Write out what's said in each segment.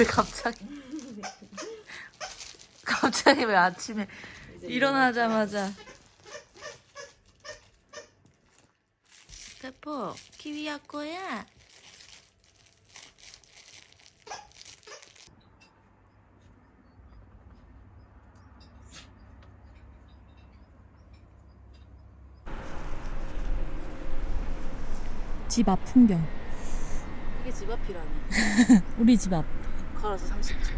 왜 갑자기 갑자기 왜 아침에 일어나자마자 페퍼 키위 야 거야 집 앞 풍경. 이게 집 앞이라니 우리 집 앞. 걸어서 30초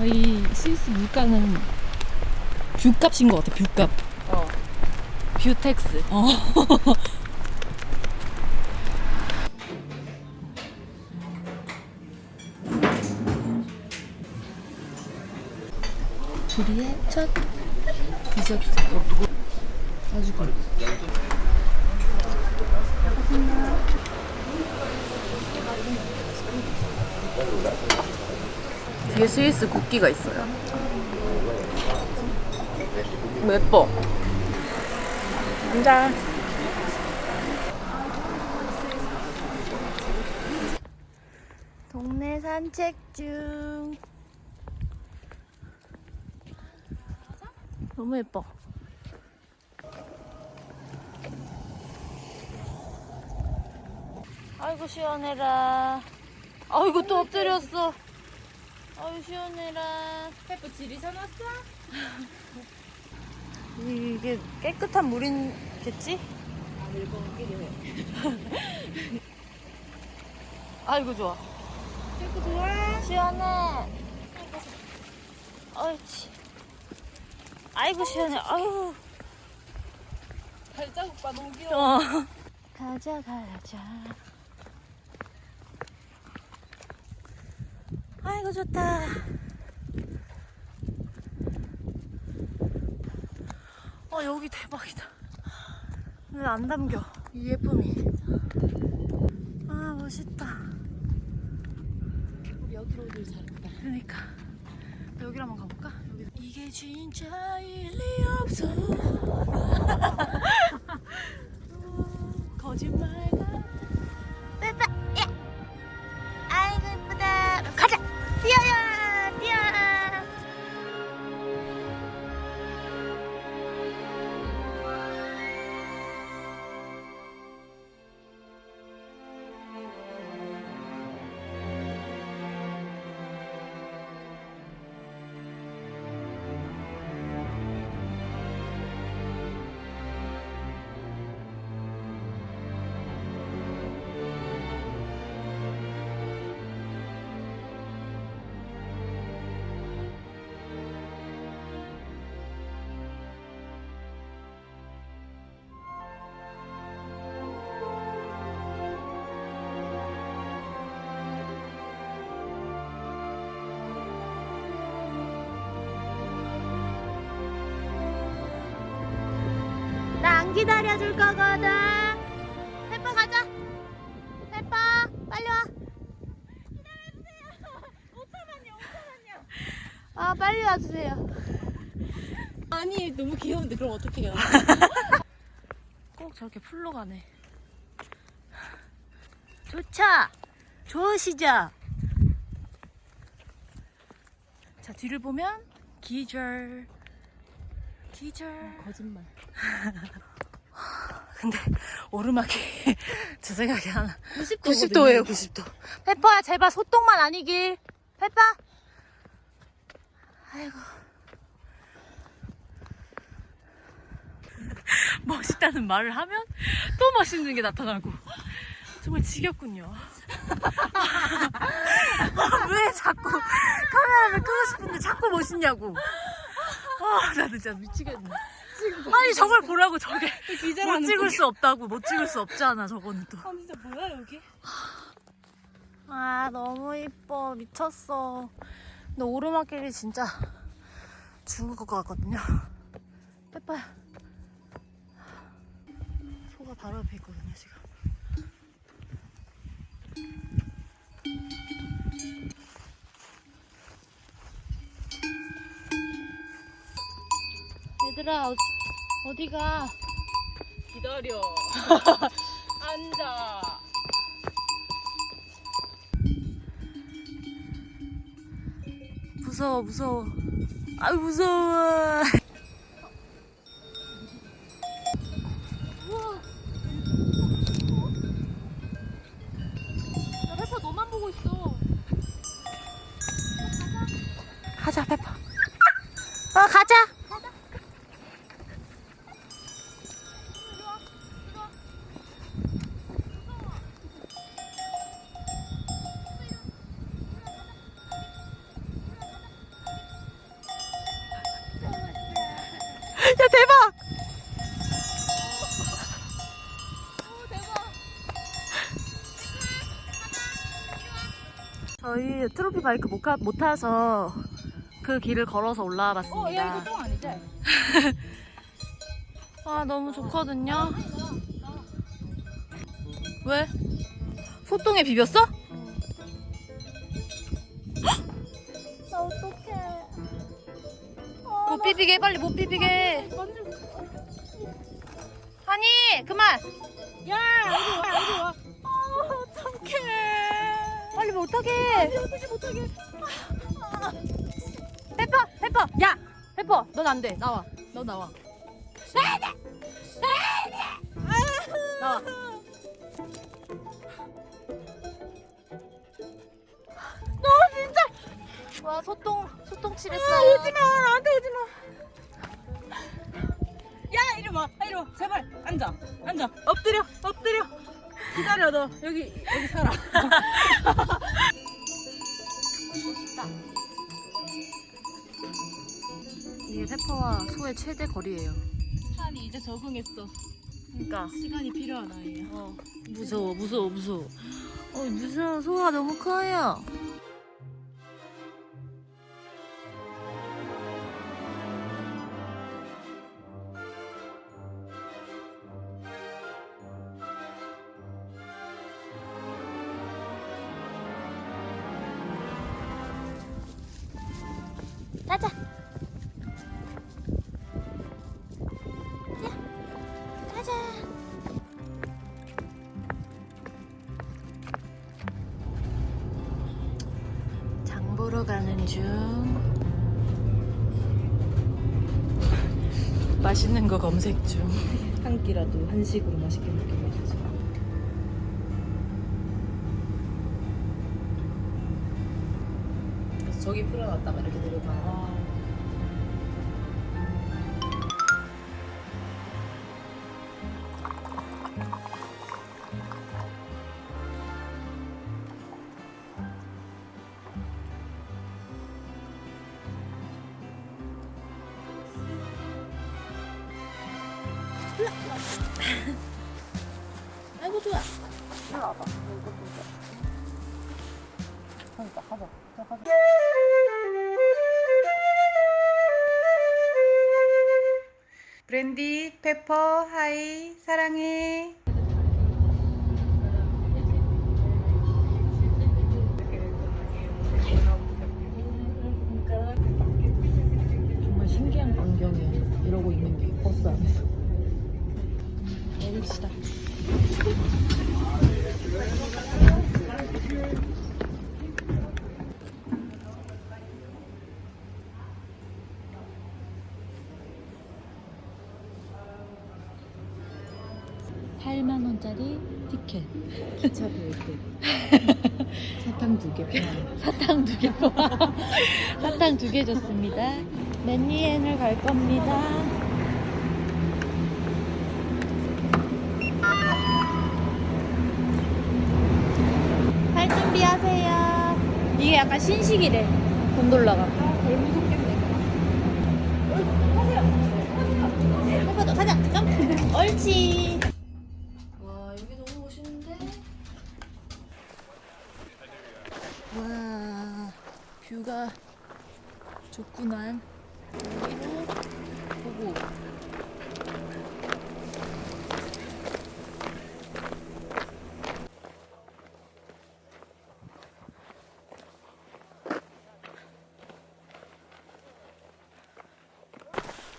어, 이 스위스 물가는 view값인 것 같아. view값. 어 view tax 어. 우리의 첫 디저트. 아주 good. 뒤에 스위스 국기가 있어요. 뭐 예뻐. 앉아. 동네 산책 중. 너무 예뻐. 아이고 시원해라. 아이고 또 엎드렸어 아이고 시원해라 페프 지리 사놨어? 이게 깨끗한 물이겠지? 아, 일본 끼리 해. 아이고 좋아 페프 좋아? 시원해 옳지 아이고 시원해 아유 발자국 봐 너무 귀여워. 어. 가자 가자 아이고 좋다. 어 여기 대박이다. 왜안 담겨? 이 예쁨이. 아 멋있다. 우리 여기로 오길 잘했다. 그러니까. 여기로 한번 가볼까? 여기. 이게 진짜 일리 없어 거짓말 안 기다려줄 거거든. 페퍼 가자. 페퍼 빨리 와. 기다려주세요. 5천원요, 5천원요. 아 빨리 와주세요. 아니 너무 귀여운데 그럼 어떻게 해요? 꼭 저렇게 풀로 가네. 좋죠? 좋으시죠? 자 뒤를 보면 기절. 기절. 거짓말. 근데 오르막이 제 생각에 한 90도 90도 예요 90도. 페퍼야 제발 소똥만 아니길. 페퍼. 아이고. 멋있다는 말을 하면 또 멋있는 게 나타나고. 정말 지겹군요. 왜 자꾸 카메라를 끄고 싶은데 자꾸 멋있냐고. 아 나 진짜 미치겠네 아니 저걸 보라고 저게 못 찍을 수 없다고 못 찍을 수 없잖아 저거는 또. 아 진짜 뭐야 여기? 아 너무 이뻐. 미쳤어. 근데 오르막길이 진짜 죽을 것 같거든요. 빼빠야 소가 바로 옆에 있거든요 지금. 얘들아 어- 어디가? 기다려. 앉아. 무서워 무서워. 아 무서워. 나 페퍼 너만 보고 있어. 가자 페퍼. 어 가자. 야 대박! 바이크 못, 가, 못 타서 그 길을 걸어서 올라와 봤습니다. 어, 야 이거 똥 아니지? 아 너무 좋거든요. 왜? 소똥에 비볐어? 나 어떡해. 못 비비게 빨리 못 비비게. 아니 그만. 야, 이리 와, 이리 와. 못하게. 어떻게 못하게. 페퍼 페퍼 야 페퍼 넌 안 돼 나와 너 나와. 나와. 너 진짜. 와 소똥 소똥 칠했어. 오지 마, 나한테 오지 마. 야, 이리 와, 이리 와. 제발, 앉아, 앉아. 엎드려, 엎드려. 기다려, 너. 여기, 여기 살아. 페퍼와 소의 최대 거리예요. 한이 이제 적응했어. 그러니까. 시간이 필요한 아이야. 어, 무서워, 무서워, 무서워. 어, 무서워. 소가 너무 커요. 중. 맛있는 거 검색 중. 한 끼라도 한식으로 맛있게 먹게 해주지. 그래서 저기 풀어놨다가 이렇게 내려가. 브랜디, 페퍼, 하이, 사랑해. 정말 신기한 광경이에요. 이러고 있는 게 버스 안에서. 내립시다. 팔만 원짜리 티켓. 기차 때. 사탕 두 개. 사탕 두 개. 사탕 두 개 줬습니다. 맨니엔을 갈 겁니다. 할 준비하세요. 이게 약간 신식이래. 곤돌라가. 해봐도 가자. 점프. 옳지. 와 여기 너무 멋있는데. 와 뷰가 좋구만. 여기로 보고.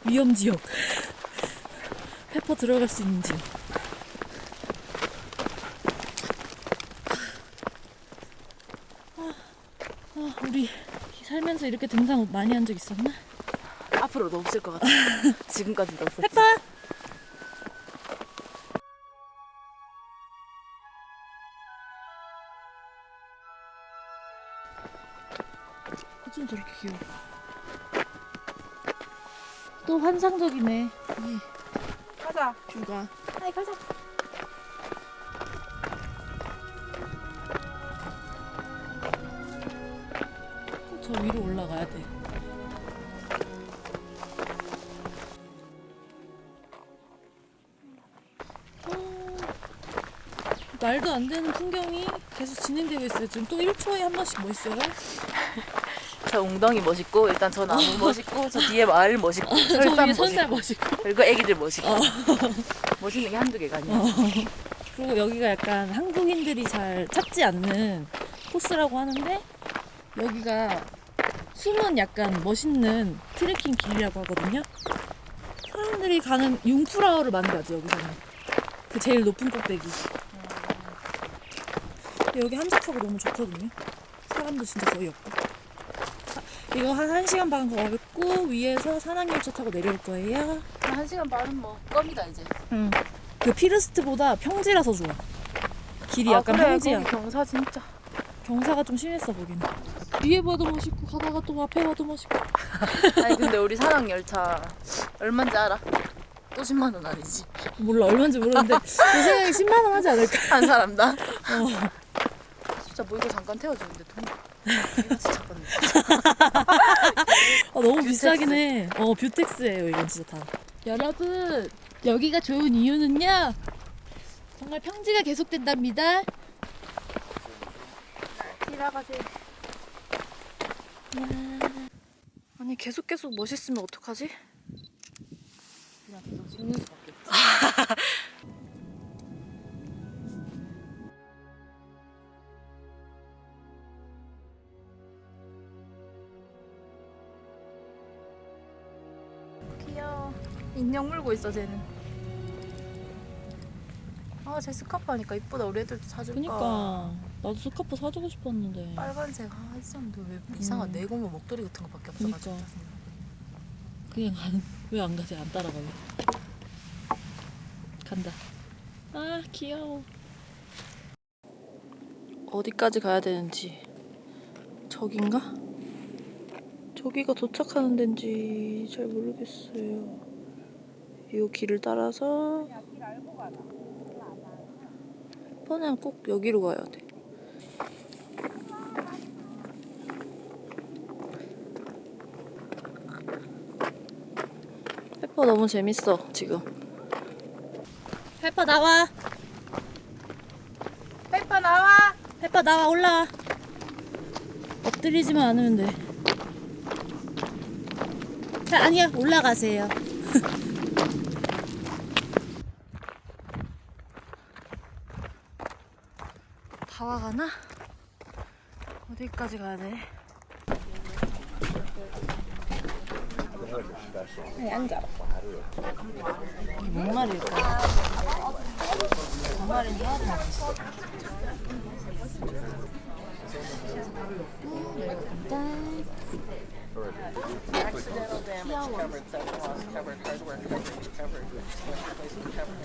위험 지역. 페퍼 들어갈 수 있는지. 아, 아, 우리 살면서 이렇게 등산 많이 한 적 있었나? 앞으로도 없을 것 같아. 지금까지도 없었지. 페퍼! 어쩜 저렇게 귀여워. 또 환상적이네. 이 가자. 뷰가. 아이 가자. 저 위로 올라가야 돼. 어, 말도 안 되는 풍경이 계속 진행되고 있어요. 지금 또 1초에 한 번씩 뭐 있어요? 저 웅덩이 멋있고 일단 저 나무 멋있고 저 뒤에 마을 멋있고 저 설산 위에 선살 멋있고 멋있고. 그리고 애기들 멋있고 어. 멋있는 게 한두 개가 아니야. 그리고 여기가 약간 한국인들이 잘 찾지 않는 코스라고 하는데 여기가 숨은 약간 멋있는 트레킹 길이라고 하거든요. 사람들이 가는 융프라우를 만들어야지 여기서는. 그 제일 높은 꼭대기. 여기 한적하고 너무 좋거든요. 사람도 진짜 거의 없고. 자, 이거 한 1시간 반 걸고 위에서 산악열차 타고 내려올 거예요. 한 시간 반은 뭐 껌이다 이제. 응. 그 피르스트보다 평지라서 좋아. 길이 약간 아, 그래, 평지야. 경사 진짜. 경사가 좀 심했어 보기는. 위에 봐도 멋있고 가다가 또 앞에 봐도 멋있고. 아니 근데 우리 산악 열차 얼마인지 알아? 또 10만 원 아니지? 몰라 얼마인지 모르는데 내 생각에 10만 원 하지 않을까. 한 사람 당? 어. 진짜 뭐 이거 잠깐 태워주는데 돈. 이거 진짜 건 아, 너무 비싸긴 해. 어 view tax예요 이건 진짜 다. 여러분 여기가 좋은 이유는요. 정말 평지가 계속된답니다. 지나가세요. 아니 계속 계속 멋있으면 어떡하지? 그냥 계속 찍는 수밖에. 귀여워. 인형 물고 있어 쟤는. 아, 쟤 스카프 하니까 이쁘다. 우리 애들도 사줄까? 그니까 나도 스카프 사주고 싶었는데. 빨간색 아 있었는데 왜 이상한 음. 내고무 목도리 같은 거밖에 없어가지고 그니까. 그냥 왜안 가지? 안 따라가요. 간다. 아 귀여워. 어디까지 가야 되는지 저긴가? 저기가 도착하는 데인지 잘 모르겠어요. 이 길을 따라서 이번엔 꼭 여기로 가야 돼. 페퍼 너무 재밌어 지금. 페퍼 나와. 페퍼 나와 페퍼 나와 올라와. 엎드리지만 않으면 돼. 자, 아니야 올라가세요. 다 와가나? 어디까지 가야 돼? 아니 앉아 이게 뭔 말일까? 뭔 말인지 하나도 모르겠어. covered. Accidental damage covered, theft loss covered, hardware coverage covered, replacement covered.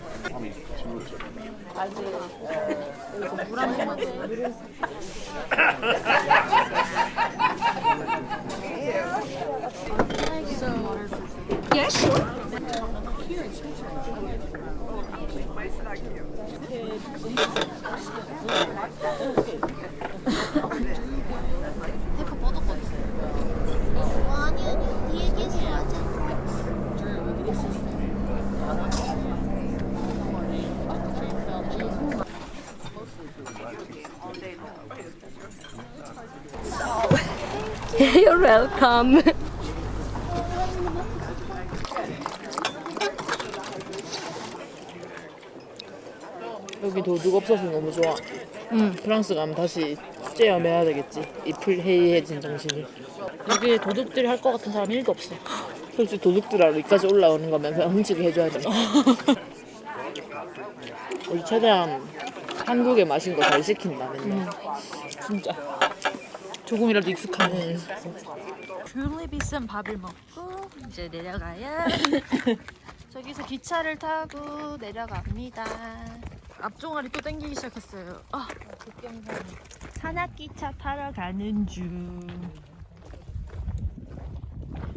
I did. Uh, so, yeah, sure. Welcome 여기 도둑 없어서 너무 좋아 응. 프랑스 가면 다시 째어매야 되겠지 이 풀 해이해진 정신을 여기에 도둑들이 할 것 같은 사람 1도 없어. 솔직히 도둑들하러 여기까지 올라오는 거면서 훔치게 해줘야지. 우리 최대한 한국의 맛인 거 잘 시킨다 맨날. 진짜. 조금이라도 익숙하네. 귤이 비싼 밥을 먹고 이제 내려가야 저기서 기차를 타고 내려갑니다. 앞종아리 또 땡기기 시작했어요. 아, 산악기차 타러 가는 중.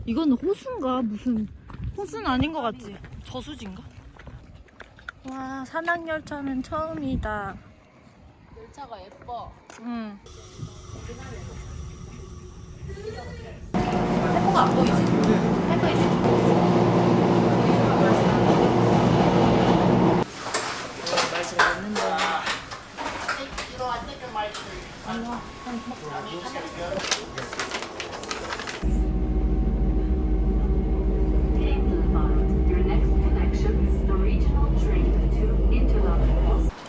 이건 호수인가 무슨 호수는 아닌 것 같지? 저수지인가? 와 산악열차는 처음이다. 열차가 예뻐. 응.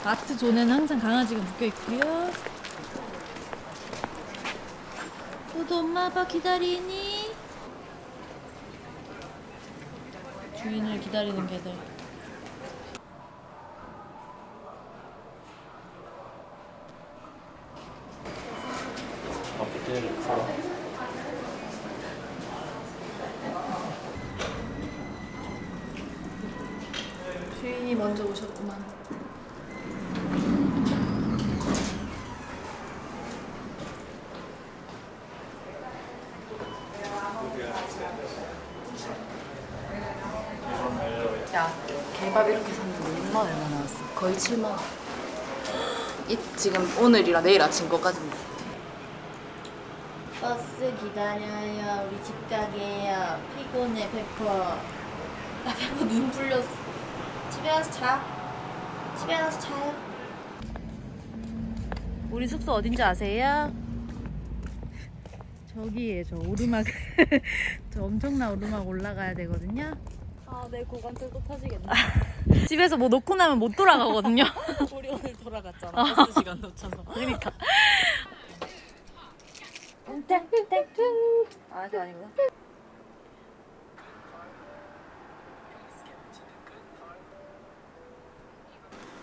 아트 존에는 항상 강아지가 묶여 있고요. 너도 엄마 아빠 기다리니? 주인을 기다리는 개들. 주인이 먼저 오셨구만. 야, 개밥 이렇게 샀는데 6만 얼마 나왔어? 거의 7만 원. 이 지금 오늘이랑 내일 아침 거까지인데. 버스 기다려요. 우리 집 가게요. 피곤해, 페퍼. 나 페퍼 눈 풀렸어. 집에 가서 자. 집에 가서 자요. 우리 숙소 어딘지 아세요? 저기에 저 오르막 저 엄청난 오르막 올라가야 되거든요. 아, 내 고관절 또 터지겠네. 집에서 뭐 놓고 나면 못 돌아가거든요. 우리 오늘 돌아갔잖아. 버스 시간 놓쳐서. 그러니까. 아, 저 아니구나.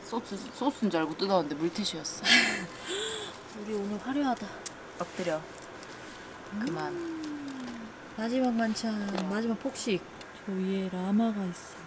소스 소스인 줄 알고 뜯었는데 물티슈였어. 우리 오늘 화려하다. 엎드려. 그만. 마지막 만찬, 마지막 폭식. 저 위에 라마가 있어.